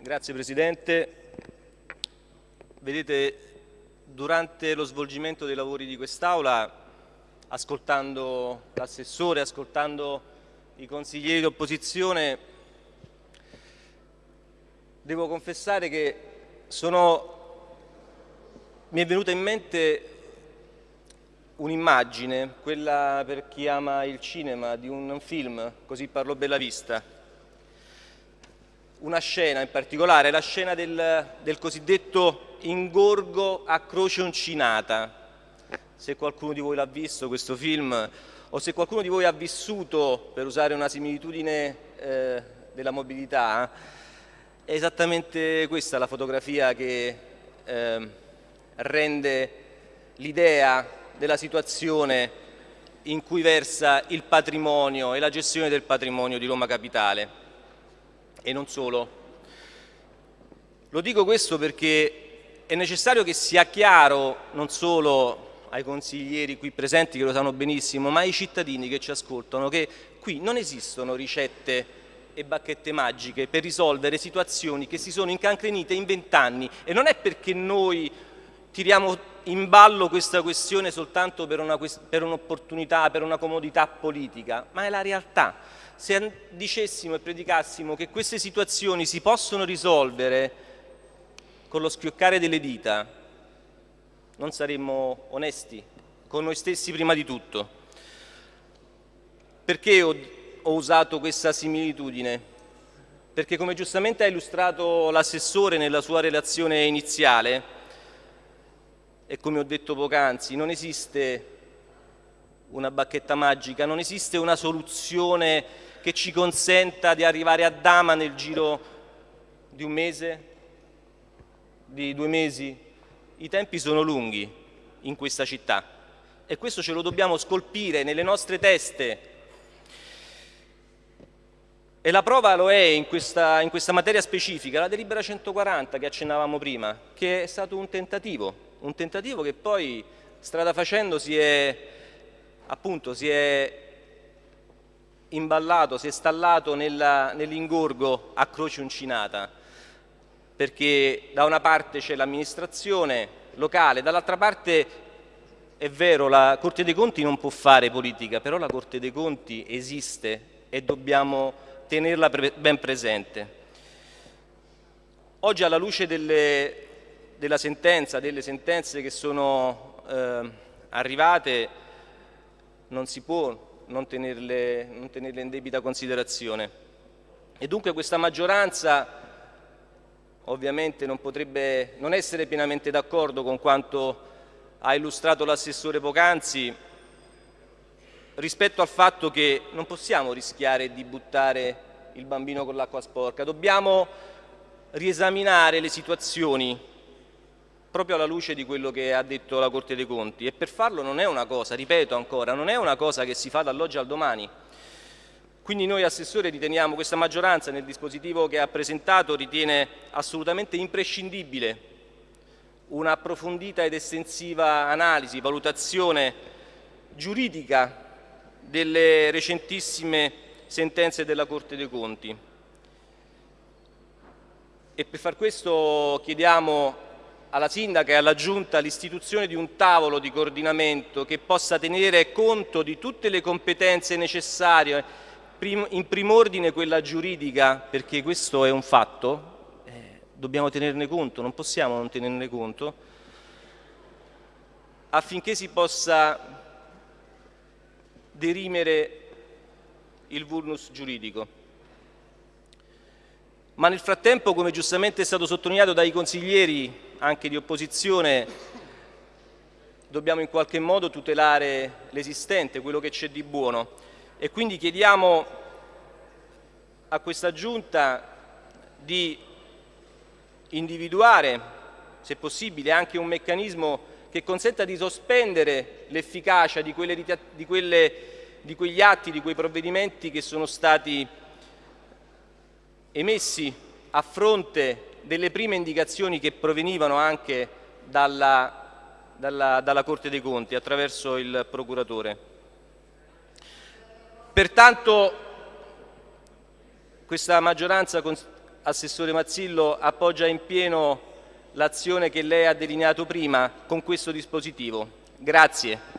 Grazie Presidente. Vedete, durante lo svolgimento dei lavori di quest'Aula, ascoltando l'assessore, ascoltando i consiglieri d'opposizione, devo confessare che sono... mi è venuta in mente un'immagine, quella per chi ama il cinema, di un film, così parlò Bellavista, una scena in particolare, la scena del, del cosiddetto ingorgo a croce uncinata. Se qualcuno di voi l'ha visto questo film o se qualcuno di voi ha vissuto, per usare una similitudine eh, della mobilità, è esattamente questa la fotografia che eh, rende l'idea della situazione in cui versa il patrimonio e la gestione del patrimonio di Roma Capitale e non solo. Lo dico questo perché è necessario che sia chiaro non solo ai consiglieri qui presenti che lo sanno benissimo, ma ai cittadini che ci ascoltano che qui non esistono ricette e bacchette magiche per risolvere situazioni che si sono incancrenite in vent'anni e non è perché noi tiriamo in ballo questa questione soltanto per un'opportunità, un per una comodità politica, ma è la realtà se dicessimo e predicassimo che queste situazioni si possono risolvere con lo schioccare delle dita, non saremmo onesti con noi stessi prima di tutto. Perché ho, ho usato questa similitudine? Perché come giustamente ha illustrato l'assessore nella sua relazione iniziale, e come ho detto poc'anzi, non esiste una bacchetta magica, non esiste una soluzione che ci consenta di arrivare a Dama nel giro di un mese, di due mesi. I tempi sono lunghi in questa città e questo ce lo dobbiamo scolpire nelle nostre teste. E la prova lo è in questa, in questa materia specifica, la delibera 140 che accennavamo prima, che è stato un tentativo, un tentativo che poi strada facendo si è, appunto, si è imballato, si è stallato nell'ingorgo a croce uncinata, perché da una parte c'è l'amministrazione locale, dall'altra parte è vero, la Corte dei Conti non può fare politica, però la Corte dei Conti esiste e dobbiamo tenerla ben presente. Oggi alla luce delle, della sentenza, delle sentenze che sono eh, arrivate, non si può non tenerle, non tenerle in debita considerazione. E dunque questa maggioranza ovviamente non potrebbe non essere pienamente d'accordo con quanto ha illustrato l'assessore poc'anzi rispetto al fatto che non possiamo rischiare di buttare il bambino con l'acqua sporca, dobbiamo riesaminare le situazioni proprio alla luce di quello che ha detto la Corte dei Conti e per farlo non è una cosa, ripeto ancora, non è una cosa che si fa dall'oggi al domani. Quindi noi Assessore riteniamo, questa maggioranza nel dispositivo che ha presentato ritiene assolutamente imprescindibile un'approfondita ed estensiva analisi, valutazione giuridica delle recentissime sentenze della Corte dei Conti. E per far questo chiediamo alla Sindaca e alla Giunta l'istituzione di un tavolo di coordinamento che possa tenere conto di tutte le competenze necessarie, in prim'ordine quella giuridica, perché questo è un fatto, eh, dobbiamo tenerne conto, non possiamo non tenerne conto, affinché si possa derimere il vulnus giuridico. Ma nel frattempo, come giustamente è stato sottolineato dai consiglieri anche di opposizione dobbiamo in qualche modo tutelare l'esistente, quello che c'è di buono. E quindi chiediamo a questa Giunta di individuare, se possibile, anche un meccanismo che consenta di sospendere l'efficacia di, di, di quegli atti, di quei provvedimenti che sono stati emessi a fronte delle prime indicazioni che provenivano anche dalla, dalla, dalla Corte dei Conti attraverso il procuratore. Pertanto questa maggioranza, Assessore Mazzillo, appoggia in pieno l'azione che lei ha delineato prima con questo dispositivo. Grazie.